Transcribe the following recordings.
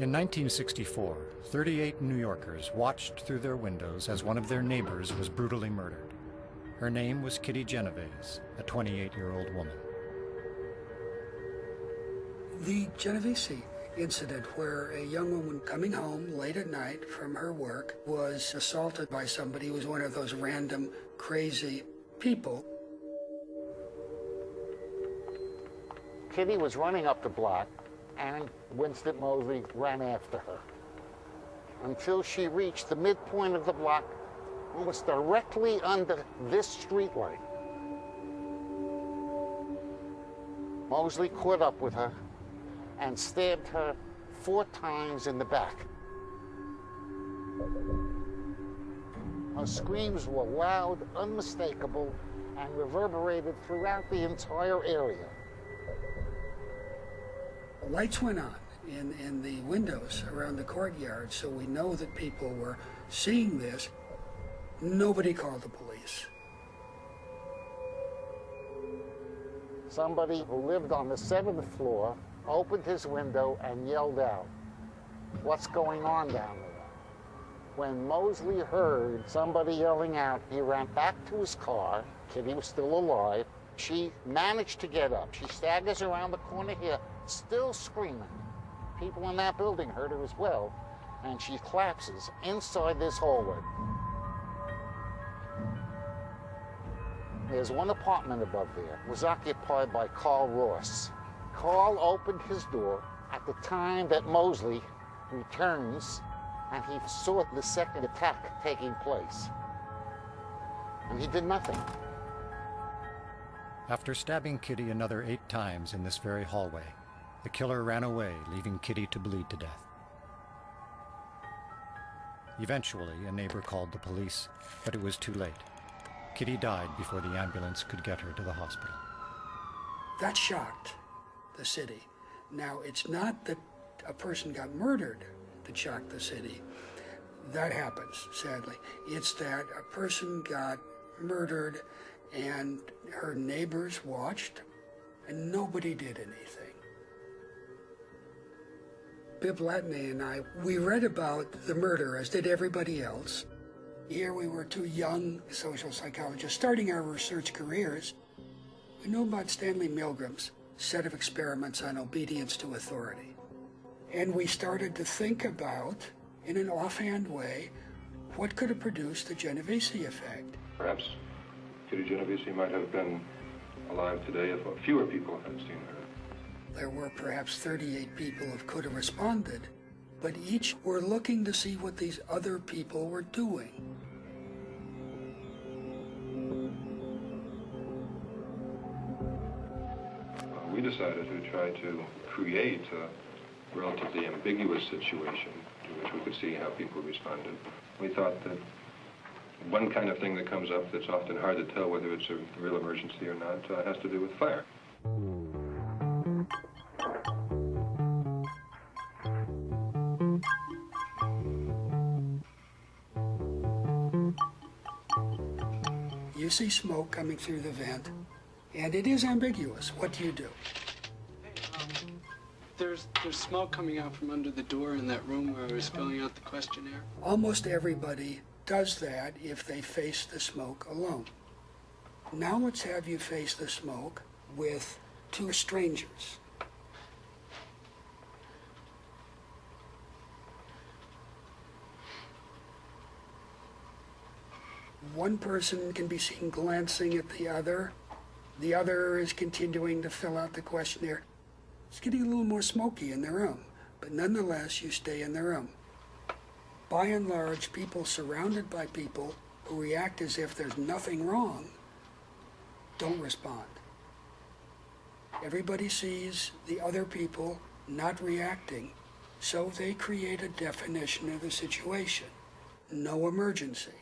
In 1964, 38 New Yorkers watched through their windows as one of their neighbors was brutally murdered. Her name was Kitty Genovese, a 28-year-old woman. The Genovese incident where a young woman coming home late at night from her work was assaulted by somebody who was one of those random, crazy people. Kitty was running up the block and Winston Moseley ran after her until she reached the midpoint of the block almost directly under this streetlight. Moseley caught up with her and stabbed her four times in the back. Her screams were loud, unmistakable, and reverberated throughout the entire area. Lights went on in, in the windows around the courtyard, so we know that people were seeing this. Nobody called the police. Somebody who lived on the seventh floor opened his window and yelled out, What's going on down there? When Moseley heard somebody yelling out, he ran back to his car. Kitty was still alive. She managed to get up. She staggers around the corner here, still screaming. People in that building heard her as well, and she collapses inside this hallway. There's one apartment above there. It was occupied by Carl Ross. Carl opened his door at the time that Moseley returns and he saw the second attack taking place. And he did nothing. After stabbing Kitty another eight times in this very hallway, the killer ran away, leaving Kitty to bleed to death. Eventually, a neighbor called the police, but it was too late. Kitty died before the ambulance could get her to the hospital. That shocked the city. Now, it's not that a person got murdered that shocked the city. That happens, sadly. It's that a person got murdered and her neighbors watched and nobody did anything. Bibb Latané and I, we read about the murder, as did everybody else. Here we were two young social psychologists starting our research careers. We knew about Stanley Milgram's set of experiments on obedience to authority. And we started to think about, in an offhand way, what could have produced the Genovese effect. Perhaps Kitty Genovese might have been alive today if fewer people had seen her. There were perhaps 38 people who could have responded, but each were looking to see what these other people were doing. Uh, we decided to try to create a relatively ambiguous situation in which we could see how people responded. We thought that one kind of thing that comes up that's often hard to tell whether it's a real emergency or not uh, has to do with fire. You see smoke coming through the vent, and it is ambiguous. What do you do? There's, there's smoke coming out from under the door in that room where I was filling out the questionnaire. Almost everybody does that if they face the smoke alone. Now let's have you face the smoke with two strangers. One person can be seen glancing at the other. The other is continuing to fill out the questionnaire. It's getting a little more smoky in the room, but nonetheless, you stay in the room. By and large, people surrounded by people who react as if there's nothing wrong don't respond. Everybody sees the other people not reacting, so they create a definition of the situation. No emergency.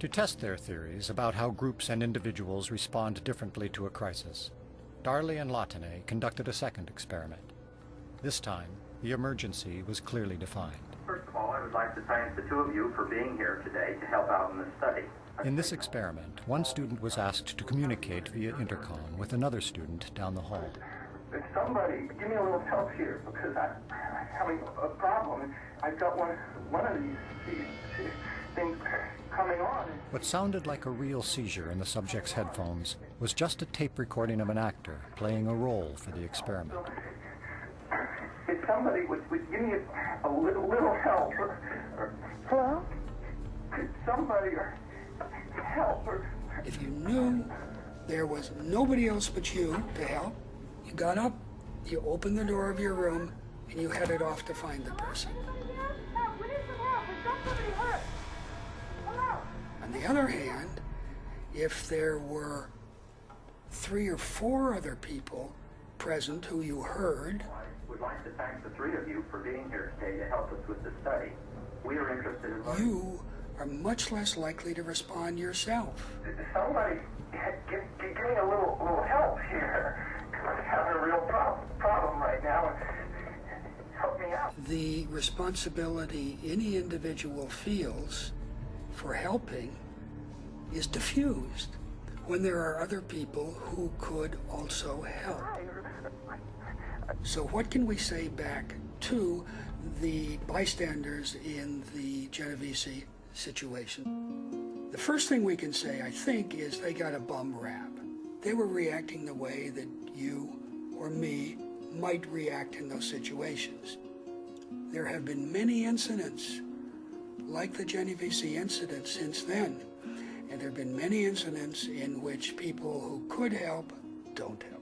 To test their theories about how groups and individuals respond differently to a crisis, Darley and Latané conducted a second experiment. This time, the emergency was clearly defined. First of all, I would like to thank the two of you for being here today to help out in this study. In this experiment, one student was asked to communicate via intercom with another student down the hall. Somebody, give me a little help here because I, I'm having a problem. I've got one, one of these, these, these things coming on. What sounded like a real seizure in the subject's headphones was just a tape recording of an actor playing a role for the experiment. If somebody would, would give me a, a little, little help. Or, or, Hello? Could somebody or help? Or, If you knew there was nobody else but you to help, you got up, you opened the door of your room, and you headed off to find the person. On the other hand, if there were three or four other people present who you heard, Would like to thank the three of you for being here today to help us with the study. We are interested in learning. you are much less likely to respond yourself. somebody, give, give, me a little, little help here. I'm having a real problem, problem right now. Help me out. The responsibility any individual feels for helping is diffused when there are other people who could also help. So, what can we say back to the bystanders in the Genovese situation? The first thing we can say, I think, is they got a bum rap. They were reacting the way that you or me might react in those situations. There have been many incidents like the Genovese incident since then, and there have been many incidents in which people who could help don't help.